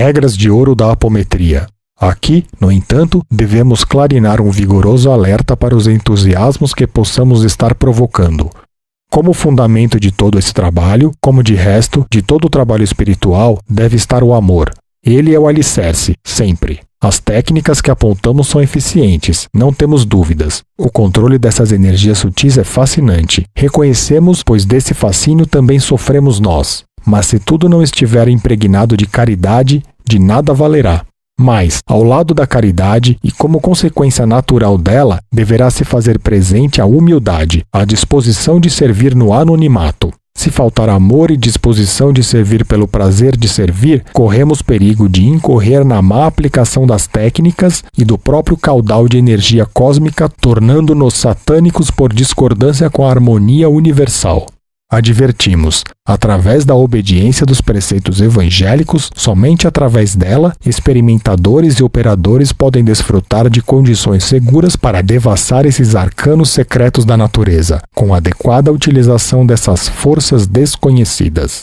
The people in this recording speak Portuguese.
regras de ouro da apometria. Aqui, no entanto, devemos clarinar um vigoroso alerta para os entusiasmos que possamos estar provocando. Como fundamento de todo esse trabalho, como de resto, de todo o trabalho espiritual, deve estar o amor. Ele é o alicerce, sempre. As técnicas que apontamos são eficientes, não temos dúvidas. O controle dessas energias sutis é fascinante. Reconhecemos, pois desse fascínio também sofremos nós. Mas se tudo não estiver impregnado de caridade, de nada valerá. Mas, ao lado da caridade e como consequência natural dela, deverá se fazer presente a humildade, a disposição de servir no anonimato. Se faltar amor e disposição de servir pelo prazer de servir, corremos perigo de incorrer na má aplicação das técnicas e do próprio caudal de energia cósmica, tornando-nos satânicos por discordância com a harmonia universal. Advertimos, através da obediência dos preceitos evangélicos, somente através dela, experimentadores e operadores podem desfrutar de condições seguras para devassar esses arcanos secretos da natureza, com adequada utilização dessas forças desconhecidas.